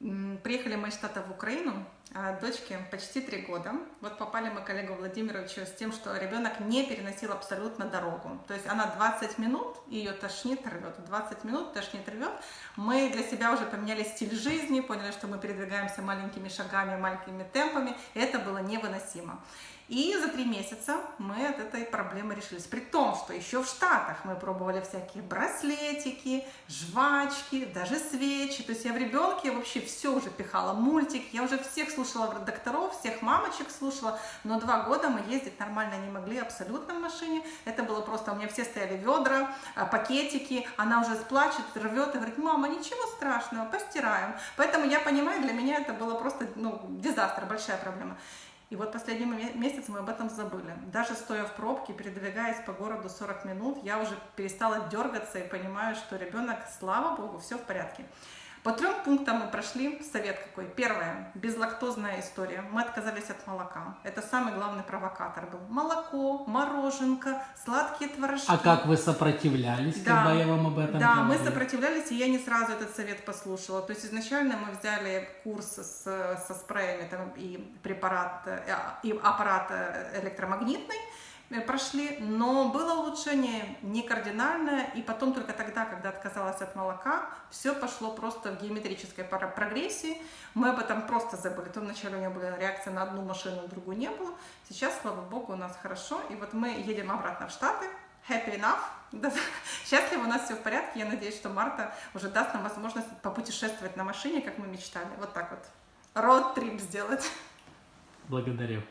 Приехали мы из Штата в Украину, а дочке почти три года. Вот попали мы к Олегу Владимировичу с тем, что ребенок не переносил абсолютно дорогу. То есть она 20 минут, ее тошнит, рвет. 20 минут тошнит, рвет. Мы для себя уже поменяли стиль жизни, поняли, что мы передвигаемся маленькими шагами, маленькими темпами. Это было невыносимо. И за три месяца мы от этой проблемы решились. При том, что еще в Штатах мы пробовали всякие браслетики, жвачки, даже свечи. То есть я в ребенке вообще все уже пихала, мультик. Я уже всех слушала докторов, всех мамочек слушала. Но два года мы ездить нормально не могли абсолютно в машине. Это было просто, у меня все стояли ведра, а, пакетики. Она уже плачет, рвет и говорит, мама, ничего страшного, постираем. Поэтому я понимаю, для меня это было просто ну, дизастр, большая проблема. И вот последний ме- месяц мы об этом забыли. Даже стоя в пробке, передвигаясь по городу 40 минут, я уже перестала дергаться и понимаю, что ребенок, слава богу, все в порядке. По трем пунктам мы прошли. Совет какой? Первое. Безлактозная история. Мы отказались от молока. Это самый главный провокатор был. Молоко, мороженка, сладкие творожки. А как вы сопротивлялись, Да. когда я вам об этом Да, мы говорил? сопротивлялись, и я не сразу этот совет послушала. То есть изначально мы взяли курс с, со спреями там, и препарат, э, и аппарат э, электромагнитный, прошли, но было улучшение не кардинальное, и потом только тогда, когда отказалась от молока, все пошло просто в геометрической прогрессии. Мы об этом просто забыли. То вначале у меня была реакция на одну машину, на другую не было. Сейчас, слава богу, у нас хорошо, и вот мы едем обратно в Штаты, happy enough. Да, Счастливо, у нас все в порядке. Я надеюсь, что Марта уже даст нам возможность попутешествовать на машине, как мы мечтали. Вот так вот. Роуд-трип сделать. Благодарю.